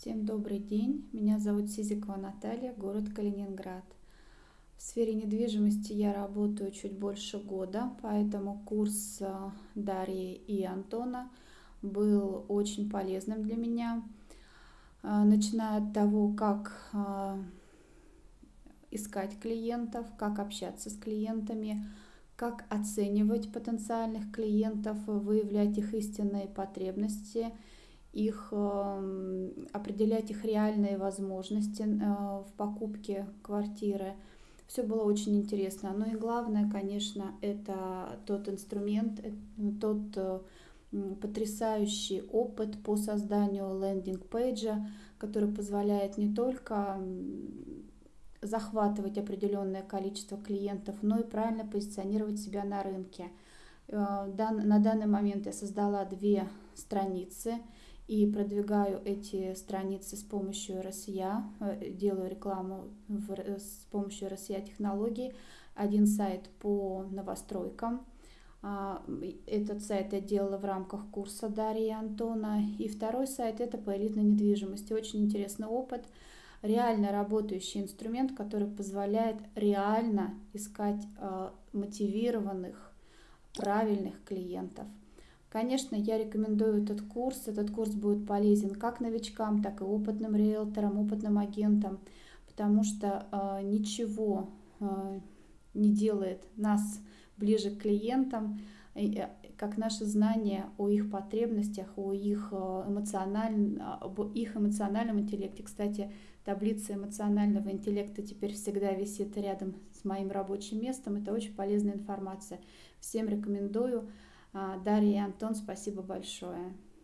Всем добрый день, меня зовут Сизикова Наталья, город Калининград. В сфере недвижимости я работаю чуть больше года, поэтому курс э, Дарьи и Антона был очень полезным для меня. Э, начиная от того, как э, искать клиентов, как общаться с клиентами, как оценивать потенциальных клиентов, выявлять их истинные потребности, их эм, определять их реальные возможности э, в покупке квартиры. Все было очень интересно. Ну и главное, конечно, это тот инструмент, э, тот э, потрясающий опыт по созданию лендинг-пейджа, который позволяет не только захватывать определенное количество клиентов, но и правильно позиционировать себя на рынке. На данный момент я создала две страницы и продвигаю эти страницы с помощью РСЯ, э, делаю рекламу в, э, с помощью РСЯ технологий. Один сайт по новостройкам, а, этот сайт я делала в рамках курса Дарьи и Антона. И второй сайт это по элитной недвижимости. Очень интересный опыт реально работающий инструмент, который позволяет реально искать э, мотивированных, правильных клиентов. Конечно, я рекомендую этот курс. Этот курс будет полезен как новичкам, так и опытным риэлторам, опытным агентам, потому что э, ничего э, не делает нас ближе к клиентам, э, как наше знание о их потребностях, о их, э, эмоциональном, об их эмоциональном интеллекте. Кстати, таблица эмоционального интеллекта теперь всегда висит рядом с моим рабочим местом. Это очень полезная информация. Всем рекомендую. А, Дарья и Антон, спасибо большое.